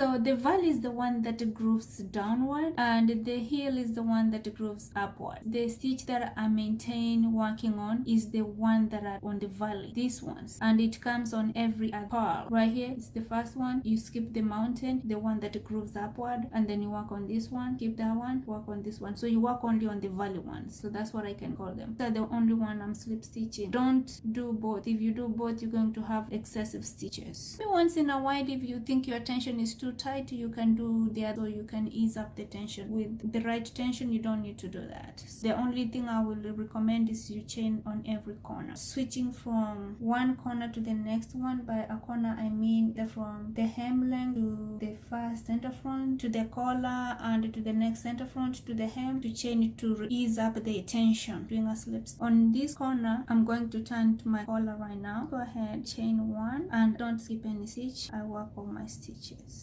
so the valley is the one that grooves downward and the heel is the one that grooves upward. The stitch that i maintain working on is the one that are on the valley these ones and it comes on every purl right here it's the first one. You skip the mountain the one that grooves upward and then you work on this one keep that one work on this one. So you work only on the valley ones. So that's what i can call them. They're the only one i'm slip stitching don't do both. If you do both you're going to have excessive stitches. Once in a while if you think your attention is too tight you can do the other you can ease up the tension. With the right tension you don't need to do that. The only thing i will recommend is you chain on every corner. Switching from one corner to the next one by a corner i mean the from the hem hemline to the first center front to the collar and to the next center front to the hem to chain it to ease up the tension. Doing a slip on this corner i'm going to turn to my collar right now. Go ahead chain one and don't skip any stitch. I work all my stitches